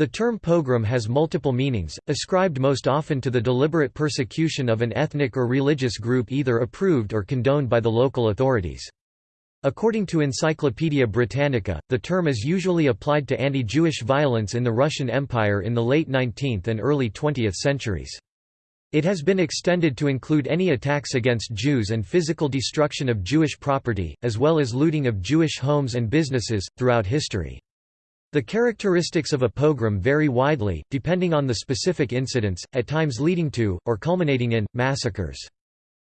The term pogrom has multiple meanings, ascribed most often to the deliberate persecution of an ethnic or religious group either approved or condoned by the local authorities. According to Encyclopaedia Britannica, the term is usually applied to anti-Jewish violence in the Russian Empire in the late 19th and early 20th centuries. It has been extended to include any attacks against Jews and physical destruction of Jewish property, as well as looting of Jewish homes and businesses, throughout history. The characteristics of a pogrom vary widely, depending on the specific incidents, at times leading to, or culminating in, massacres.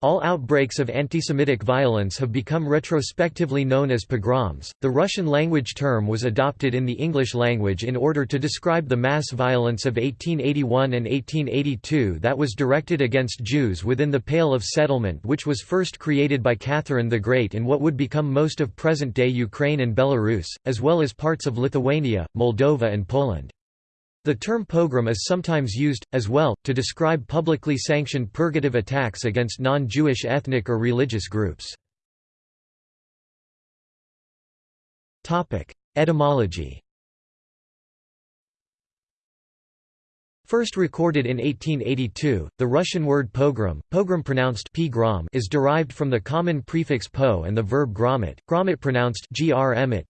All outbreaks of antisemitic violence have become retrospectively known as pogroms. The Russian language term was adopted in the English language in order to describe the mass violence of 1881 and 1882 that was directed against Jews within the Pale of Settlement, which was first created by Catherine the Great in what would become most of present day Ukraine and Belarus, as well as parts of Lithuania, Moldova, and Poland. The term pogrom is sometimes used, as well, to describe publicly sanctioned purgative attacks against non-Jewish ethnic or religious groups. Etymology First recorded in 1882, the Russian word pogrom, pogrom pronounced pgrom is derived from the common prefix po and the verb gromit, gromit pronounced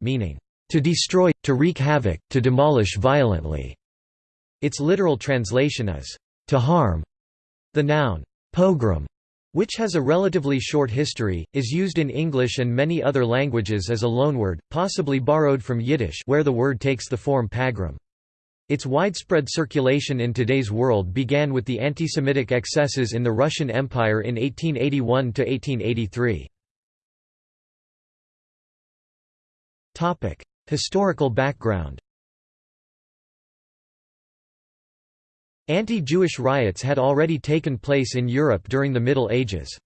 meaning, to destroy, to wreak havoc, to demolish violently. Its literal translation is, to harm. The noun, pogrom, which has a relatively short history, is used in English and many other languages as a loanword, possibly borrowed from Yiddish where the word takes the form pagrom. Its widespread circulation in today's world began with the anti-Semitic excesses in the Russian Empire in 1881–1883. Historical background Anti-Jewish riots had already taken place in Europe during the Middle Ages.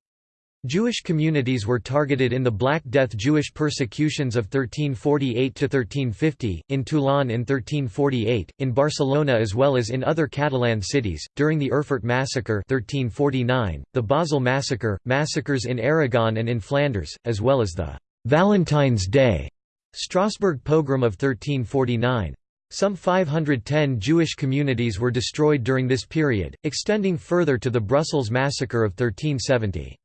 Jewish communities were targeted in the Black Death Jewish persecutions of 1348–1350, in Toulon in 1348, in Barcelona as well as in other Catalan cities, during the Erfurt Massacre 1349, the Basel Massacre, massacres in Aragon and in Flanders, as well as the «Valentine's Day» Strasbourg pogrom of 1349. Some 510 Jewish communities were destroyed during this period, extending further to the Brussels massacre of 1370.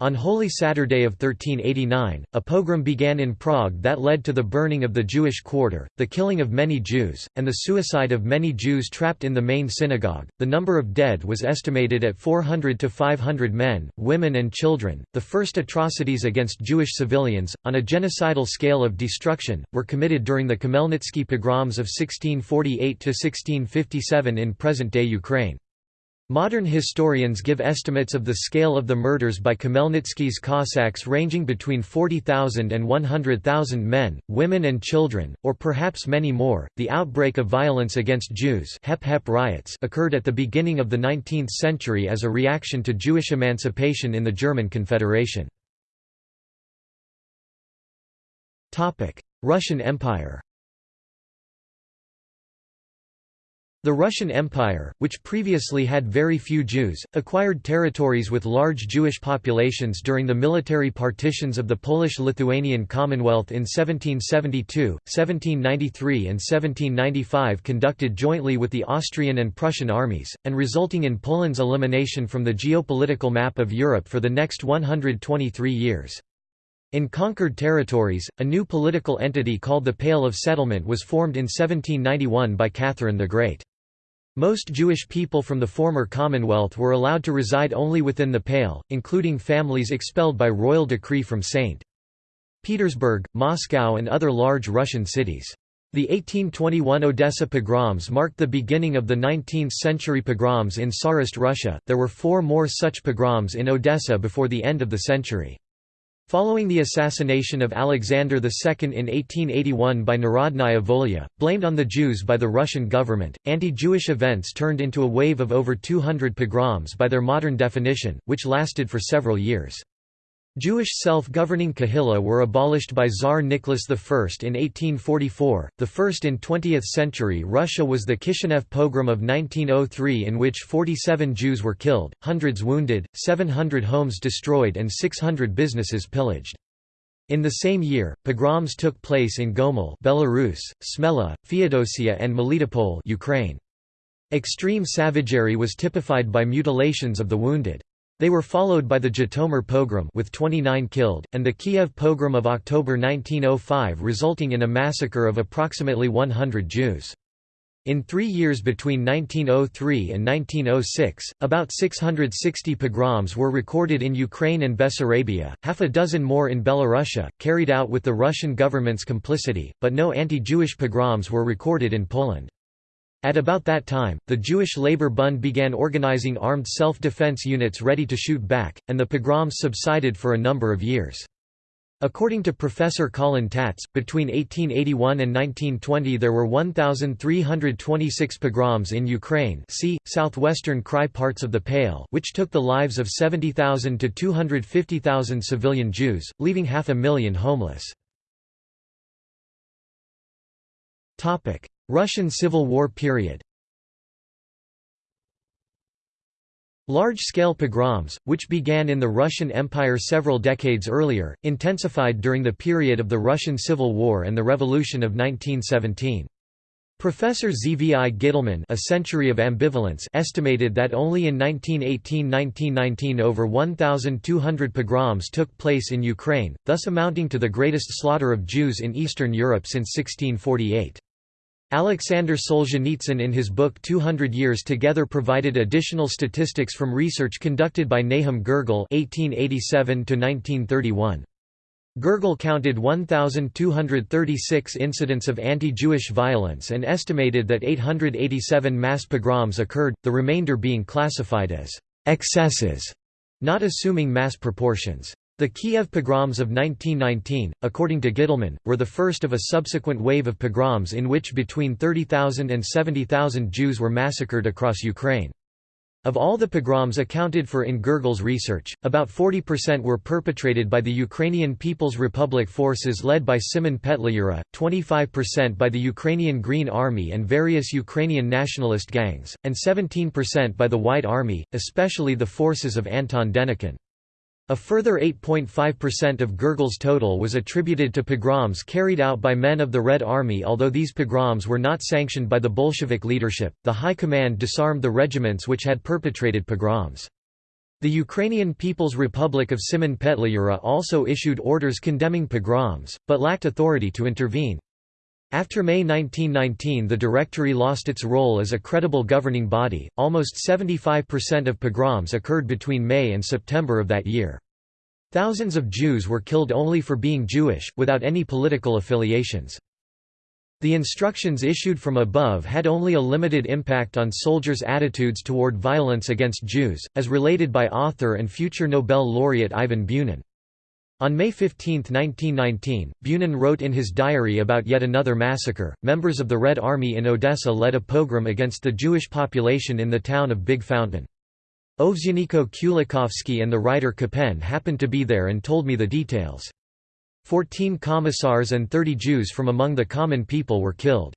On Holy Saturday of 1389, a pogrom began in Prague that led to the burning of the Jewish quarter, the killing of many Jews, and the suicide of many Jews trapped in the main synagogue. The number of dead was estimated at 400 to 500 men, women, and children. The first atrocities against Jewish civilians, on a genocidal scale of destruction, were committed during the Khmelnytsky pogroms of 1648 to 1657 in present day Ukraine. Modern historians give estimates of the scale of the murders by Khmelnytsky's Cossacks ranging between 40,000 and 100,000 men, women, and children, or perhaps many more. The outbreak of violence against Jews Hep -Hep riots occurred at the beginning of the 19th century as a reaction to Jewish emancipation in the German Confederation. Russian Empire The Russian Empire, which previously had very few Jews, acquired territories with large Jewish populations during the military partitions of the Polish-Lithuanian Commonwealth in 1772, 1793 and 1795 conducted jointly with the Austrian and Prussian armies, and resulting in Poland's elimination from the geopolitical map of Europe for the next 123 years. In conquered territories, a new political entity called the Pale of Settlement was formed in 1791 by Catherine the Great. Most Jewish people from the former Commonwealth were allowed to reside only within the Pale, including families expelled by royal decree from St. Petersburg, Moscow and other large Russian cities. The 1821 Odessa pogroms marked the beginning of the 19th-century pogroms in Tsarist Russia. There were four more such pogroms in Odessa before the end of the century. Following the assassination of Alexander II in 1881 by Narodnaya Volya, blamed on the Jews by the Russian government, anti-Jewish events turned into a wave of over 200 pogroms by their modern definition, which lasted for several years. Jewish self-governing kahila were abolished by Tsar Nicholas I in 1844. The first in 20th-century Russia was the Kishinev pogrom of 1903 in which 47 Jews were killed, hundreds wounded, 700 homes destroyed and 600 businesses pillaged. In the same year, pogroms took place in Gomel Belarus, Smela, Feodosia and Melitopol Ukraine. Extreme savagery was typified by mutilations of the wounded. They were followed by the Zhytomyr pogrom with 29 killed, and the Kiev pogrom of October 1905 resulting in a massacre of approximately 100 Jews. In three years between 1903 and 1906, about 660 pogroms were recorded in Ukraine and Bessarabia, half a dozen more in Belarusia, carried out with the Russian government's complicity, but no anti-Jewish pogroms were recorded in Poland. At about that time, the Jewish Labor Bund began organizing armed self-defense units ready to shoot back, and the pogroms subsided for a number of years. According to Professor Colin Tatz, between 1881 and 1920 there were 1,326 pogroms in Ukraine see, southwestern Krai parts of the Pale which took the lives of 70,000 to 250,000 civilian Jews, leaving half a million homeless. Russian Civil War period Large-scale pogroms, which began in the Russian Empire several decades earlier, intensified during the period of the Russian Civil War and the Revolution of 1917. Professor Zvi Gitelman A Century of Ambivalence estimated that only in 1918–1919 over 1,200 pogroms took place in Ukraine, thus amounting to the greatest slaughter of Jews in Eastern Europe since 1648. Alexander Solzhenitsyn in his book 200 Years Together provided additional statistics from research conducted by Nahum Gergel (1887–1931). Gergel counted 1,236 incidents of anti-Jewish violence and estimated that 887 mass pogroms occurred, the remainder being classified as excesses, not assuming mass proportions. The Kiev pogroms of 1919, according to Gitelman, were the first of a subsequent wave of pogroms in which between 30,000 and 70,000 Jews were massacred across Ukraine. Of all the pogroms accounted for in Gergel's research, about 40% were perpetrated by the Ukrainian People's Republic forces led by Simon Petliura, 25% by the Ukrainian Green Army and various Ukrainian nationalist gangs, and 17% by the White Army, especially the forces of Anton Denikin. A further 8.5% of Gergel's total was attributed to pogroms carried out by men of the Red Army although these pogroms were not sanctioned by the Bolshevik leadership, the High Command disarmed the regiments which had perpetrated pogroms. The Ukrainian People's Republic of Simon Petliura also issued orders condemning pogroms, but lacked authority to intervene. After May 1919 the Directory lost its role as a credible governing body, almost 75% of pogroms occurred between May and September of that year. Thousands of Jews were killed only for being Jewish, without any political affiliations. The instructions issued from above had only a limited impact on soldiers' attitudes toward violence against Jews, as related by author and future Nobel laureate Ivan Bunin. On May 15, 1919, Bunin wrote in his diary about yet another massacre. Members of the Red Army in Odessa led a pogrom against the Jewish population in the town of Big Fountain. Ovsyaniko Kulikovsky and the writer Kapen happened to be there and told me the details. Fourteen commissars and thirty Jews from among the common people were killed.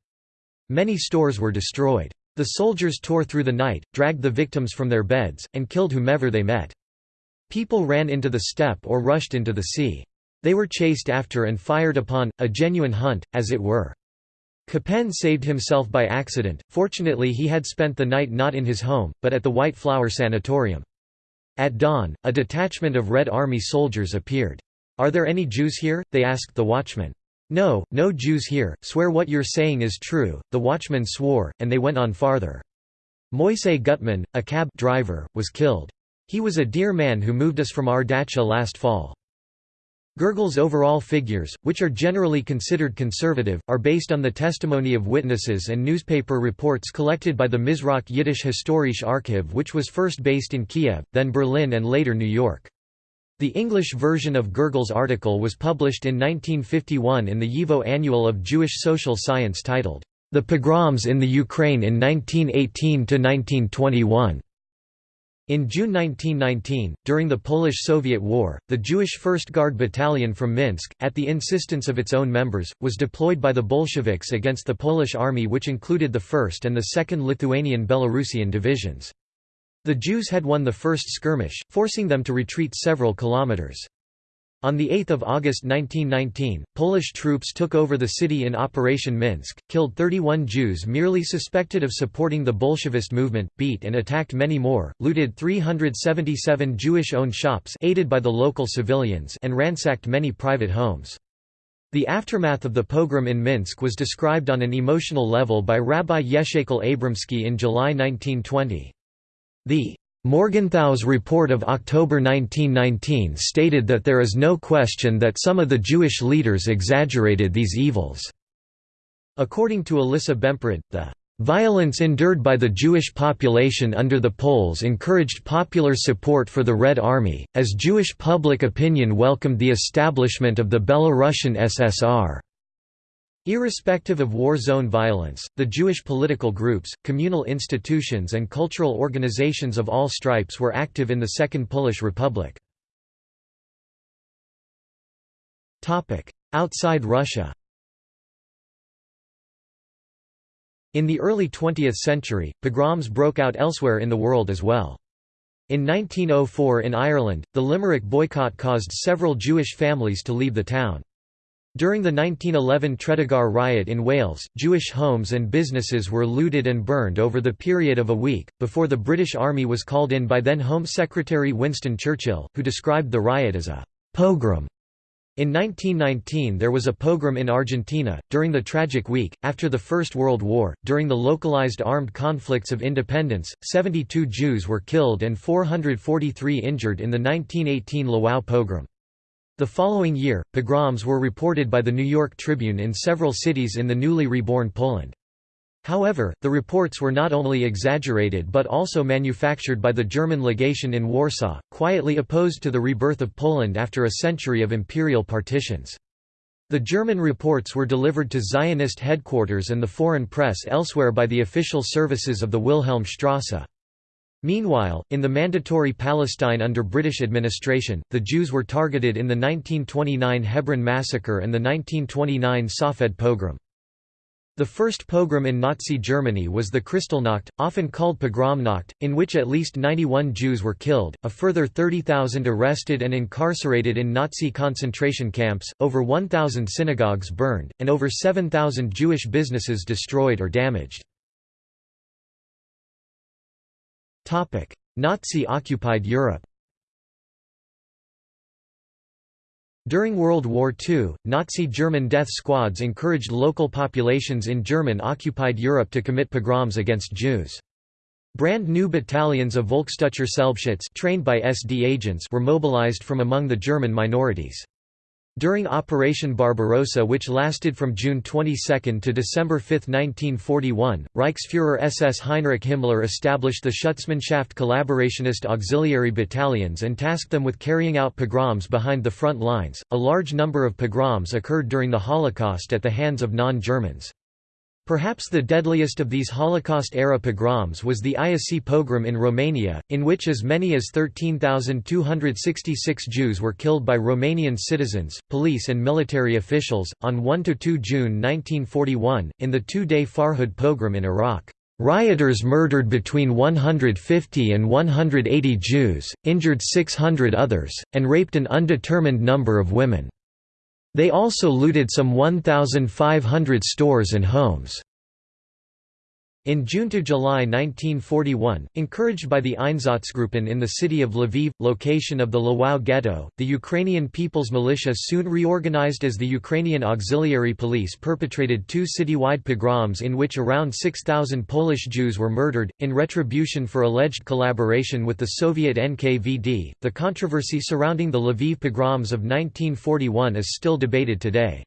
Many stores were destroyed. The soldiers tore through the night, dragged the victims from their beds, and killed whomever they met. People ran into the steppe or rushed into the sea. They were chased after and fired upon, a genuine hunt, as it were. Kapen saved himself by accident, fortunately he had spent the night not in his home, but at the White Flower Sanatorium. At dawn, a detachment of Red Army soldiers appeared. "'Are there any Jews here?' they asked the watchman. "'No, no Jews here, swear what you're saying is true,' the watchman swore, and they went on farther. Moisey Gutman, a cab driver, was killed. He was a dear man who moved us from our dacha last fall. Gergel's overall figures, which are generally considered conservative, are based on the testimony of witnesses and newspaper reports collected by the Mizrach Yiddish Historische Archiv which was first based in Kiev, then Berlin and later New York. The English version of Gergel's article was published in 1951 in the YIVO Annual of Jewish Social Science titled, The Pogroms in the Ukraine in 1918–1921. In June 1919, during the Polish–Soviet War, the Jewish First Guard Battalion from Minsk, at the insistence of its own members, was deployed by the Bolsheviks against the Polish army which included the 1st and the 2nd Lithuanian-Belarusian divisions. The Jews had won the first skirmish, forcing them to retreat several kilometers. On 8 August 1919, Polish troops took over the city in Operation Minsk, killed 31 Jews merely suspected of supporting the Bolshevist movement, beat and attacked many more, looted 377 Jewish-owned shops aided by the local civilians and ransacked many private homes. The aftermath of the pogrom in Minsk was described on an emotional level by Rabbi Yehezkel Abramsky in July 1920. The Morgenthau's report of October 1919 stated that there is no question that some of the Jewish leaders exaggerated these evils. According to Elissa Bemporad, the Violence endured by the Jewish population under the Poles encouraged popular support for the Red Army, as Jewish public opinion welcomed the establishment of the Belarusian SSR. Irrespective of war zone violence, the Jewish political groups, communal institutions and cultural organizations of all stripes were active in the Second Polish Republic. Outside Russia In the early 20th century, pogroms broke out elsewhere in the world as well. In 1904 in Ireland, the Limerick boycott caused several Jewish families to leave the town. During the 1911 Tredegar riot in Wales, Jewish homes and businesses were looted and burned over the period of a week, before the British Army was called in by then Home Secretary Winston Churchill, who described the riot as a «pogrom». In 1919 there was a pogrom in Argentina, during the Tragic Week, after the First World War, during the localized armed conflicts of independence, 72 Jews were killed and 443 injured in the 1918 Lwów pogrom. The following year, pogroms were reported by the New York Tribune in several cities in the newly reborn Poland. However, the reports were not only exaggerated but also manufactured by the German legation in Warsaw, quietly opposed to the rebirth of Poland after a century of imperial partitions. The German reports were delivered to Zionist headquarters and the foreign press elsewhere by the official services of the Wilhelmstrasse. Meanwhile, in the Mandatory Palestine under British administration, the Jews were targeted in the 1929 Hebron massacre and the 1929 Safed pogrom. The first pogrom in Nazi Germany was the Kristallnacht, often called Pogromnacht, in which at least 91 Jews were killed, a further 30,000 arrested and incarcerated in Nazi concentration camps, over 1,000 synagogues burned, and over 7,000 Jewish businesses destroyed or damaged. Nazi-occupied Europe During World War II, Nazi German death squads encouraged local populations in German-occupied Europe to commit pogroms against Jews. Brand new battalions of Selbstschutz trained by SD agents were mobilized from among the German minorities. During Operation Barbarossa which lasted from June 22 to December 5, 1941, Reichsfuhrer SS Heinrich Himmler established the Schutzmannschaft Collaborationist auxiliary battalions and tasked them with carrying out pogroms behind the front lines. A large number of pogroms occurred during the Holocaust at the hands of non-Germans. Perhaps the deadliest of these Holocaust-era pogroms was the Iasi pogrom in Romania, in which as many as 13,266 Jews were killed by Romanian citizens, police and military officials. On 1–2 June 1941, in the two-day Farhud pogrom in Iraq. Rioters murdered between 150 and 180 Jews, injured 600 others, and raped an undetermined number of women. They also looted some 1,500 stores and homes. In June to July 1941, encouraged by the Einsatzgruppen in the city of Lviv, location of the Lwów ghetto, the Ukrainian People's Militia soon reorganized as the Ukrainian Auxiliary Police perpetrated two citywide pogroms in which around 6,000 Polish Jews were murdered, in retribution for alleged collaboration with the Soviet NKVD. The controversy surrounding the Lviv pogroms of 1941 is still debated today.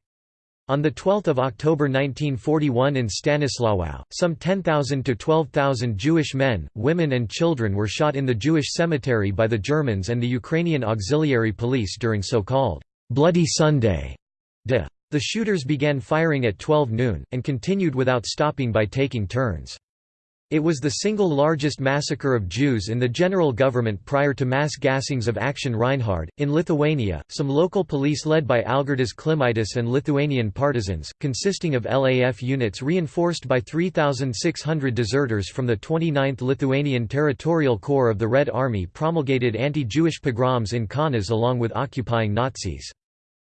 On 12 October 1941 in Stanislawow, some 10,000 to 12,000 Jewish men, women and children were shot in the Jewish cemetery by the Germans and the Ukrainian auxiliary police during so-called «Bloody Sunday». The shooters began firing at 12 noon, and continued without stopping by taking turns. It was the single largest massacre of Jews in the general government prior to mass gassings of Action Reinhard. In Lithuania, some local police led by Algirdas Klimaitis and Lithuanian partisans, consisting of LAF units reinforced by 3,600 deserters from the 29th Lithuanian Territorial Corps of the Red Army promulgated anti-Jewish pogroms in Kaunas along with occupying Nazis.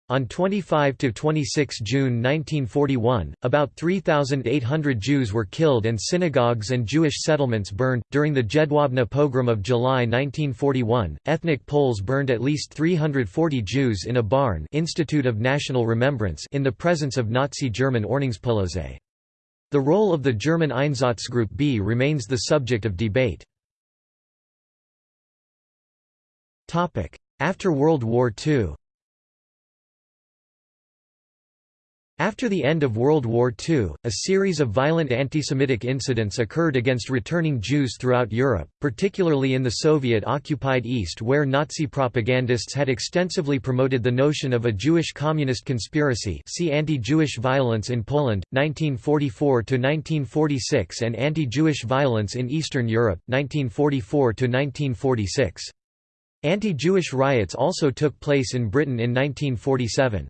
On 25–26 June 1941, about 3,800 Jews were killed and synagogues and Jewish settlements burned. During the Jedwabne pogrom of July 1941, ethnic Poles burned at least 340 Jews in a barn Institute of National Remembrance in the presence of Nazi German Ordnungspolizei. The role of the German Einsatzgruppe B remains the subject of debate. After World War II After the end of World War II, a series of violent anti-Semitic incidents occurred against returning Jews throughout Europe, particularly in the Soviet-occupied East where Nazi propagandists had extensively promoted the notion of a Jewish communist conspiracy see Anti-Jewish violence in Poland, 1944–1946 and Anti-Jewish violence in Eastern Europe, 1944–1946. Anti-Jewish riots also took place in Britain in 1947.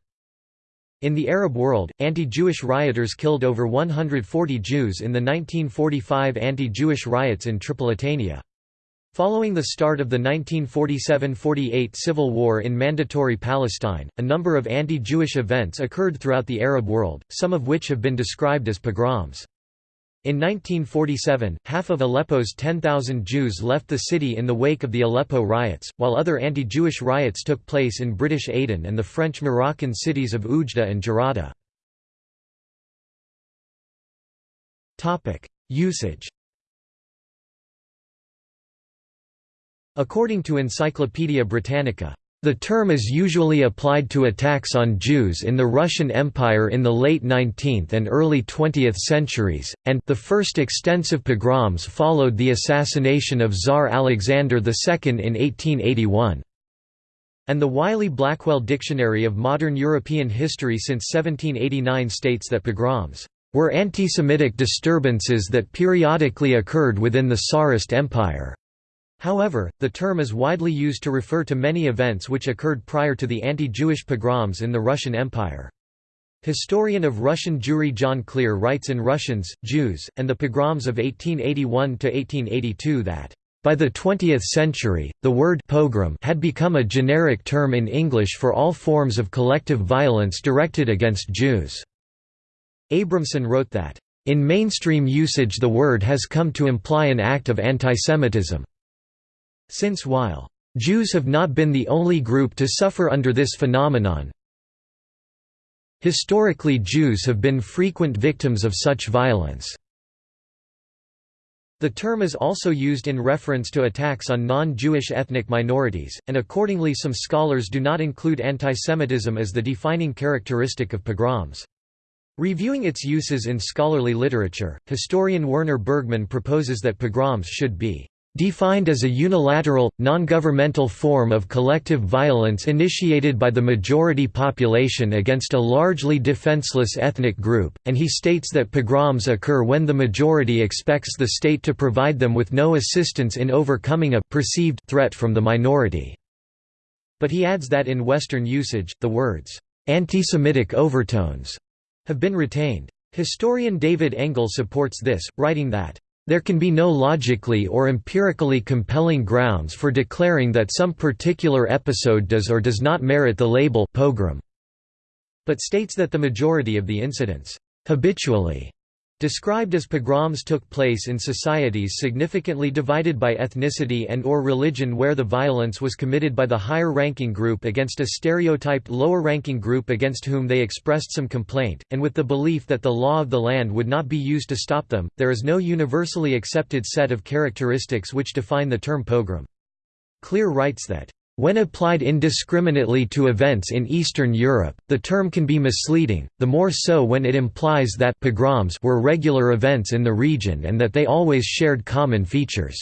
In the Arab world, anti-Jewish rioters killed over 140 Jews in the 1945 anti-Jewish riots in Tripolitania. Following the start of the 1947–48 civil war in Mandatory Palestine, a number of anti-Jewish events occurred throughout the Arab world, some of which have been described as pogroms. In 1947, half of Aleppo's 10,000 Jews left the city in the wake of the Aleppo riots, while other anti-Jewish riots took place in British Aden and the French Moroccan cities of Oujda and Jerada. Usage According to Encyclopaedia Britannica, the term is usually applied to attacks on Jews in the Russian Empire in the late 19th and early 20th centuries, and the first extensive pogroms followed the assassination of Tsar Alexander II in 1881. And the Wiley-Blackwell Dictionary of Modern European History since 1789 states that pogroms were anti-Semitic disturbances that periodically occurred within the Tsarist Empire. However, the term is widely used to refer to many events which occurred prior to the anti-Jewish pogroms in the Russian Empire. Historian of Russian Jewry John Klier writes in Russians, Jews, and the pogroms of 1881–1882 that, "...by the 20th century, the word pogrom had become a generic term in English for all forms of collective violence directed against Jews." Abramson wrote that, "...in mainstream usage the word has come to imply an act of antisemitism." Since while Jews have not been the only group to suffer under this phenomenon, historically Jews have been frequent victims of such violence. The term is also used in reference to attacks on non-Jewish ethnic minorities, and accordingly some scholars do not include antisemitism as the defining characteristic of pogroms. Reviewing its uses in scholarly literature, historian Werner Bergmann proposes that pogroms should be defined as a unilateral, non-governmental form of collective violence initiated by the majority population against a largely defenseless ethnic group, and he states that pogroms occur when the majority expects the state to provide them with no assistance in overcoming a perceived threat from the minority. But he adds that in Western usage, the words, "...anti-Semitic overtones," have been retained. Historian David Engel supports this, writing that there can be no logically or empirically compelling grounds for declaring that some particular episode does or does not merit the label pogrom, but states that the majority of the incidents habitually Described as pogroms took place in societies significantly divided by ethnicity and or religion where the violence was committed by the higher-ranking group against a stereotyped lower-ranking group against whom they expressed some complaint, and with the belief that the law of the land would not be used to stop them, there is no universally accepted set of characteristics which define the term pogrom. Klier writes that when applied indiscriminately to events in Eastern Europe, the term can be misleading, the more so when it implies that pogroms were regular events in the region and that they always shared common features.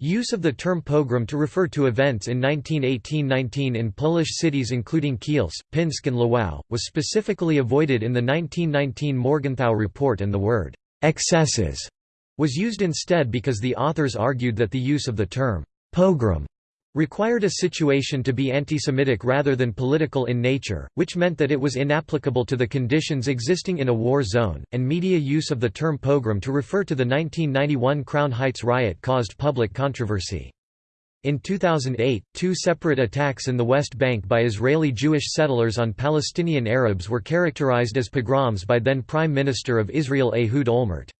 Use of the term pogrom to refer to events in 1918–19 in Polish cities including Kielce, Pinsk and Lwów, was specifically avoided in the 1919 Morgenthau Report and the word «excesses» was used instead because the authors argued that the use of the term pogrom required a situation to be anti-Semitic rather than political in nature, which meant that it was inapplicable to the conditions existing in a war zone, and media use of the term pogrom to refer to the 1991 Crown Heights riot caused public controversy. In 2008, two separate attacks in the West Bank by Israeli Jewish settlers on Palestinian Arabs were characterized as pogroms by then Prime Minister of Israel Ehud Olmert.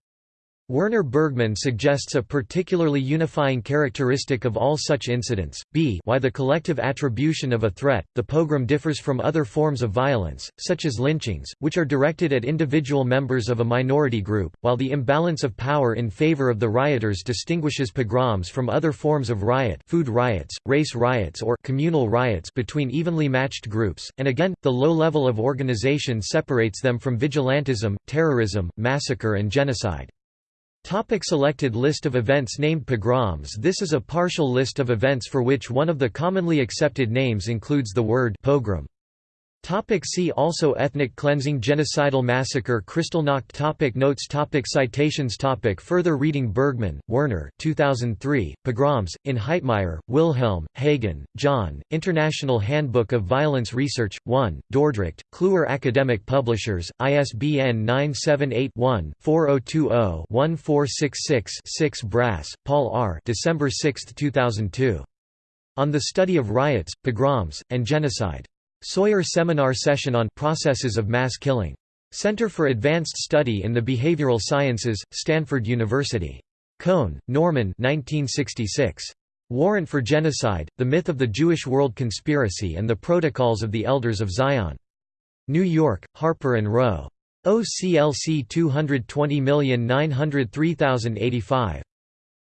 Werner Bergmann suggests a particularly unifying characteristic of all such incidents, b why the collective attribution of a threat, the pogrom differs from other forms of violence, such as lynchings, which are directed at individual members of a minority group, while the imbalance of power in favor of the rioters distinguishes pogroms from other forms of riot food riots, race riots or communal riots between evenly matched groups, and again, the low level of organization separates them from vigilantism, terrorism, massacre and genocide. Topic selected list of events named pogroms This is a partial list of events for which one of the commonly accepted names includes the word pogrom. Topic see also Ethnic cleansing Genocidal massacre Kristallnacht topic Notes topic Citations topic Further reading Bergmann, Werner 2003, Pogroms, in Heitmeyer, Wilhelm, Hagan, John, International Handbook of Violence Research, 1, Dordrecht, Kluwer Academic Publishers, ISBN 978-1-4020-1466-6 Brass, Paul R. December 6, 2002. On the Study of Riots, Pogroms, and Genocide. Sawyer Seminar Session on Processes of Mass Killing. Center for Advanced Study in the Behavioral Sciences, Stanford University. Cohn, Norman 1966. Warrant for Genocide, The Myth of the Jewish World Conspiracy and the Protocols of the Elders of Zion. New York, Harper & Row. OCLC 220903085.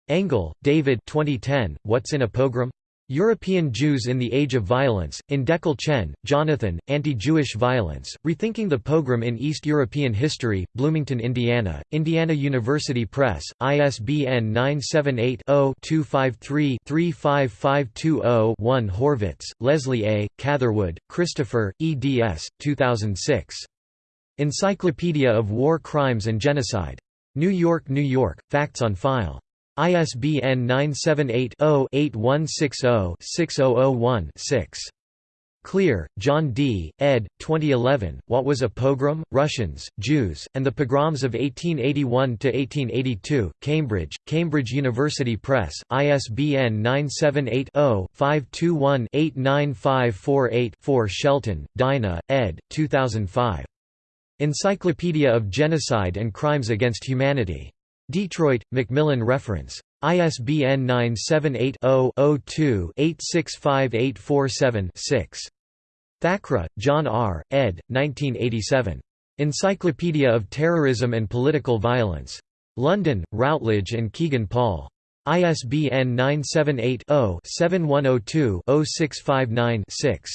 Engel, David 2010, What's in a Pogrom? European Jews in the Age of Violence, in Dekel Chen, Jonathan, Anti-Jewish Violence, Rethinking the Pogrom in East European History, Bloomington, Indiana, Indiana University Press, ISBN 978-0-253-35520-1 Horvitz, Leslie A., Catherwood, Christopher, eds. 2006. Encyclopedia of War Crimes and Genocide. New York, New York, Facts on File. ISBN 978-0-8160-6001-6. Klier, John D., ed. 2011, What Was a Pogrom? Russians, Jews, and the Pogroms of 1881–1882, Cambridge, Cambridge University Press, ISBN 978-0-521-89548-4 Shelton, Dinah, ed. 2005. Encyclopedia of Genocide and Crimes Against Humanity. Detroit, Macmillan Reference. ISBN 978-0-02-865847-6. Thackrah, John R., ed. 1987. Encyclopedia of Terrorism and Political Violence. London, Routledge and Kegan Paul. ISBN 978 0 7102 0659 6.